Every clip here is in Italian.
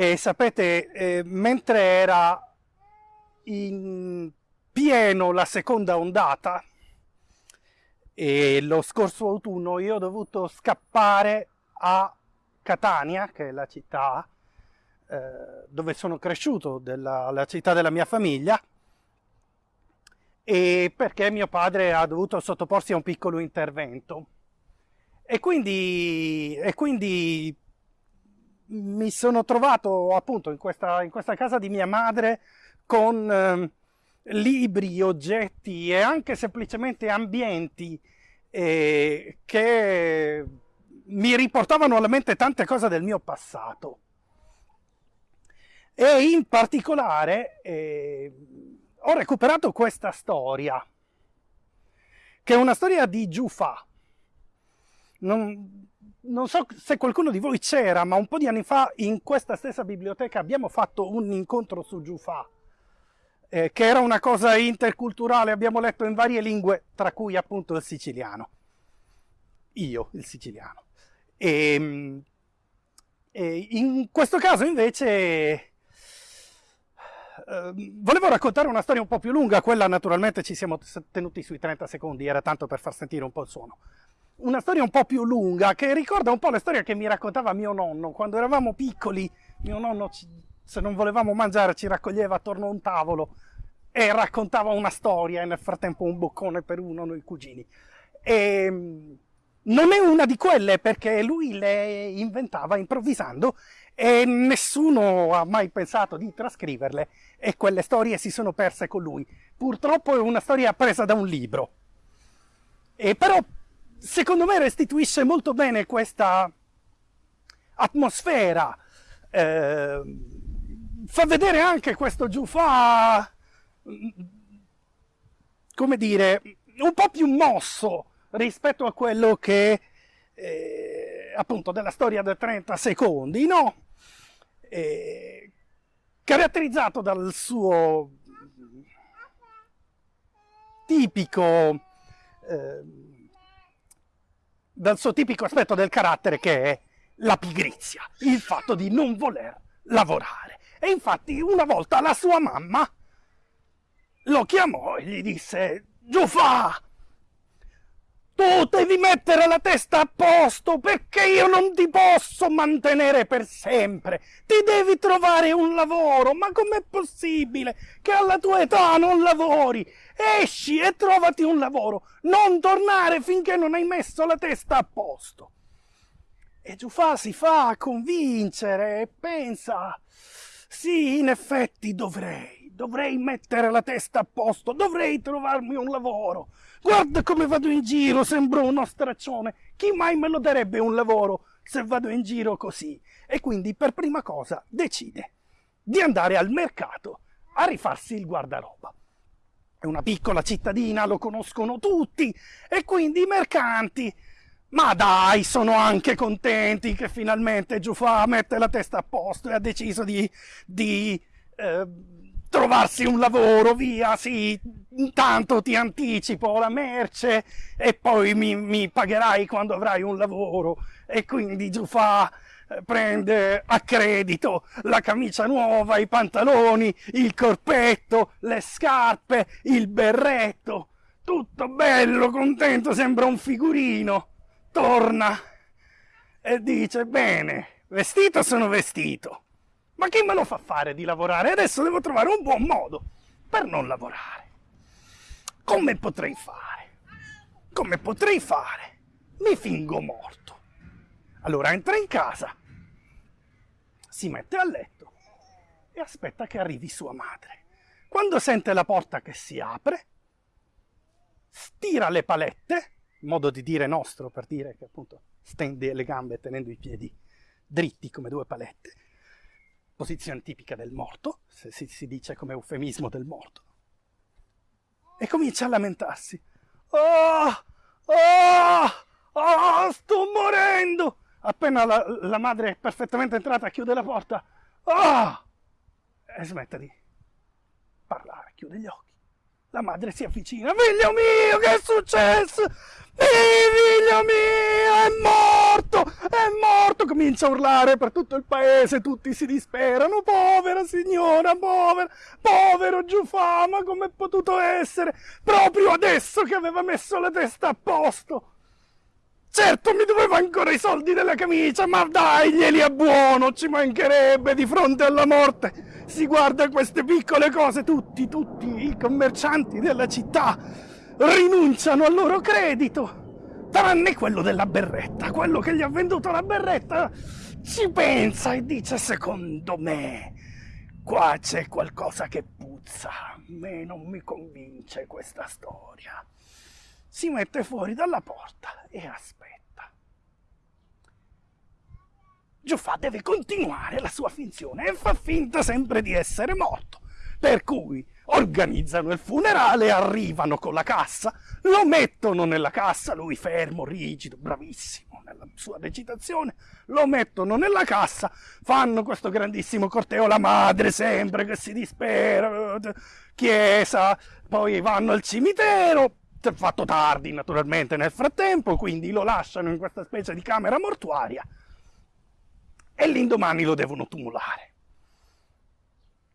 E sapete, eh, mentre era in pieno la seconda ondata, e lo scorso autunno io ho dovuto scappare a Catania, che è la città eh, dove sono cresciuto, della, la città della mia famiglia, e perché mio padre ha dovuto sottoporsi a un piccolo intervento. E quindi, e quindi mi sono trovato appunto in questa, in questa casa di mia madre con eh, libri, oggetti e anche semplicemente ambienti eh, che mi riportavano alla mente tante cose del mio passato. E in particolare eh, ho recuperato questa storia, che è una storia di Giufà. Non, non so se qualcuno di voi c'era, ma un po' di anni fa in questa stessa biblioteca abbiamo fatto un incontro su Giufà, eh, che era una cosa interculturale, abbiamo letto in varie lingue, tra cui appunto il siciliano. Io, il siciliano. E, ehm, e in questo caso invece Ehm, volevo raccontare una storia un po' più lunga, quella naturalmente ci siamo tenuti sui 30 secondi, era tanto per far sentire un po' il suono. Una storia un po' più lunga che ricorda un po' la storia che mi raccontava mio nonno. Quando eravamo piccoli, mio nonno, se non volevamo mangiare, ci raccoglieva attorno a un tavolo e raccontava una storia e nel frattempo un boccone per uno, noi cugini. E ehm, non è una di quelle perché lui le inventava improvvisando e nessuno ha mai pensato di trascriverle e quelle storie si sono perse con lui. Purtroppo è una storia presa da un libro. E però secondo me restituisce molto bene questa atmosfera. Eh, fa vedere anche questo Giufà, come dire, un po' più mosso rispetto a quello che eh, appunto della storia da 30 secondi, no? eh, caratterizzato dal suo tipico eh, dal suo tipico aspetto del carattere che è la pigrizia, il fatto di non voler lavorare. E infatti una volta la sua mamma lo chiamò e gli disse Giufà, tu devi mettere la testa a posto perché io non ti posso mantenere per sempre. Ti devi trovare un lavoro. Ma com'è possibile che alla tua età non lavori? Esci e trovati un lavoro. Non tornare finché non hai messo la testa a posto. E Giufà si fa convincere e pensa, sì, in effetti dovrei, dovrei mettere la testa a posto, dovrei trovarmi un lavoro. Guarda come vado in giro, sembro uno straccione. Chi mai me lo darebbe un lavoro se vado in giro così? E quindi per prima cosa decide di andare al mercato a rifarsi il guardaroba. È una piccola cittadina, lo conoscono tutti, e quindi i mercanti. Ma dai, sono anche contenti che finalmente Giufà mette la testa a posto e ha deciso di, di eh, trovarsi un lavoro, via, sì, intanto ti anticipo la merce e poi mi, mi pagherai quando avrai un lavoro. E quindi Giufà eh, prende a credito la camicia nuova, i pantaloni, il corpetto, le scarpe, il berretto. Tutto bello, contento, sembra un figurino. Torna e dice, bene, vestito sono vestito ma chi me lo fa fare di lavorare? Adesso devo trovare un buon modo per non lavorare. Come potrei fare? Come potrei fare? Mi fingo morto. Allora entra in casa, si mette a letto e aspetta che arrivi sua madre. Quando sente la porta che si apre, stira le palette, modo di dire nostro per dire che appunto stende le gambe tenendo i piedi dritti come due palette, posizione tipica del morto, se si, si dice come eufemismo del morto, e comincia a lamentarsi. Oh, oh, oh, sto morendo! Appena la, la madre è perfettamente entrata, chiude la porta. Oh! E smette di parlare, chiude gli occhi La madre si avvicina. Figlio mio, che è successo? Figlio mio, è morto, è morto. Comincia a urlare per tutto il paese, tutti si disperano. Povera signora, povera, povero Giufà, ma com'è potuto essere? Proprio adesso che aveva messo la testa a posto. Certo, mi doveva ancora i soldi della camicia, ma dai, glieli a buono, ci mancherebbe di fronte alla morte. Si guarda queste piccole cose, tutti, tutti i commercianti della città rinunciano al loro credito, tranne quello della berretta, quello che gli ha venduto la berretta ci pensa e dice secondo me qua c'è qualcosa che puzza, a me non mi convince questa storia. Si mette fuori dalla porta e aspetta. Giuffà deve continuare la sua finzione e fa finta sempre di essere morto. Per cui organizzano il funerale, arrivano con la cassa, lo mettono nella cassa, lui fermo, rigido, bravissimo nella sua recitazione, lo mettono nella cassa, fanno questo grandissimo corteo, la madre sempre che si dispera, chiesa, poi vanno al cimitero, fatto tardi naturalmente nel frattempo, quindi lo lasciano in questa specie di camera mortuaria e l'indomani lo devono tumulare.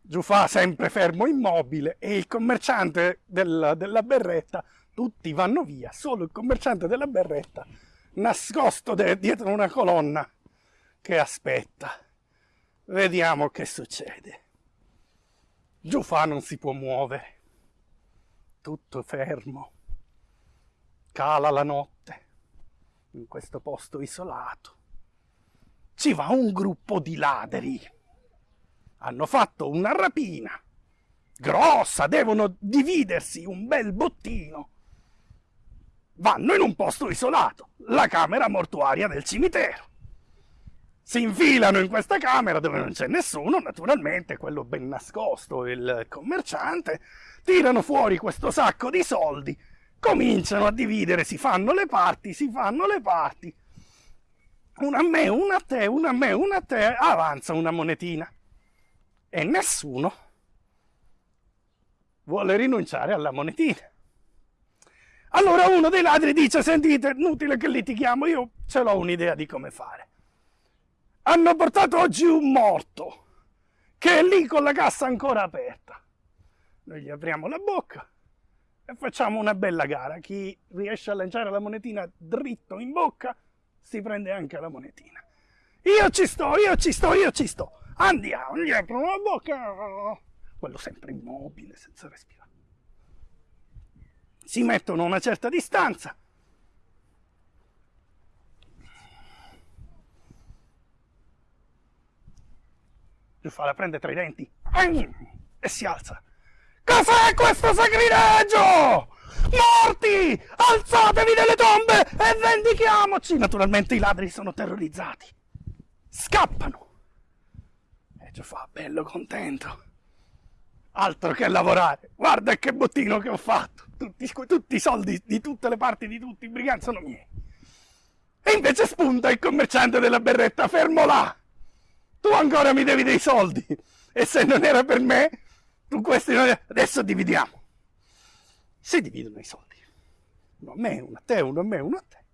Giufà sempre fermo immobile e il commerciante del, della berretta, tutti vanno via, solo il commerciante della berretta nascosto dietro una colonna che aspetta. Vediamo che succede. Giufà non si può muovere, tutto fermo. Cala la notte in questo posto isolato. Ci va un gruppo di ladri hanno fatto una rapina grossa, devono dividersi un bel bottino. Vanno in un posto isolato, la camera mortuaria del cimitero. Si infilano in questa camera dove non c'è nessuno, naturalmente, quello ben nascosto, il commerciante, tirano fuori questo sacco di soldi, cominciano a dividere, si fanno le parti, si fanno le parti. Una a me, una a te, una a me, una a te, avanza una monetina e nessuno vuole rinunciare alla monetina. Allora uno dei ladri dice, sentite, inutile che litighiamo, io ce l'ho un'idea di come fare. Hanno portato oggi un morto, che è lì con la cassa ancora aperta. Noi gli apriamo la bocca e facciamo una bella gara. Chi riesce a lanciare la monetina dritto in bocca, si prende anche la monetina. Io ci sto, io ci sto, io ci sto. Andiamo, gli aprono la bocca. Quello sempre immobile, senza respirare. Si mettono a una certa distanza. la prende tra i denti e si alza. Cos'è questo sacrilegio? Morti! Alzatevi dalle tombe e vendichiamoci! Naturalmente i ladri sono terrorizzati. Scappano ci fa bello contento. Altro che lavorare. Guarda che bottino che ho fatto. Tutti, tutti i soldi di tutte le parti di tutti i briganti sono miei. E invece spunta il commerciante della berretta, fermo là. Tu ancora mi devi dei soldi. E se non era per me, tu questi non... Adesso dividiamo. Si dividono i soldi. Uno a me, uno a te, uno a me, uno a te.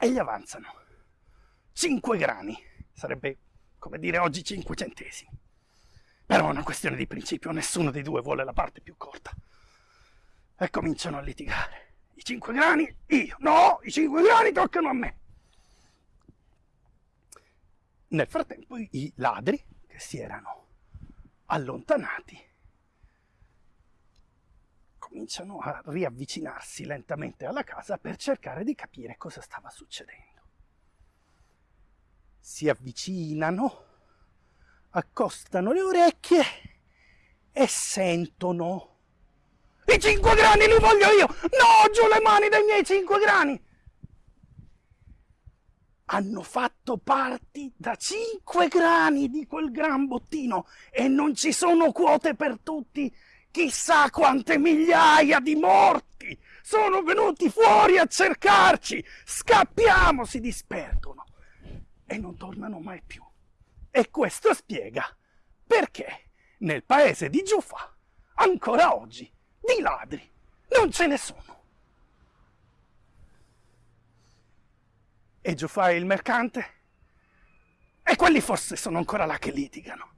E gli avanzano. Cinque grani. Sarebbe come dire oggi 5 centesimi. Però è una questione di principio, nessuno dei due vuole la parte più corta. E cominciano a litigare. I 5 grani, io. No, i 5 grani toccano a me. Nel frattempo i ladri, che si erano allontanati, cominciano a riavvicinarsi lentamente alla casa per cercare di capire cosa stava succedendo si avvicinano, accostano le orecchie e sentono. I cinque grani li voglio io! No, giù le mani dai miei cinque grani! Hanno fatto parti da cinque grani di quel gran bottino e non ci sono quote per tutti. Chissà quante migliaia di morti sono venuti fuori a cercarci. Scappiamo, si disperdono e non tornano mai più. E questo spiega perché nel paese di Giufà ancora oggi, di ladri, non ce ne sono. E Giuffai il mercante? E quelli forse sono ancora là che litigano.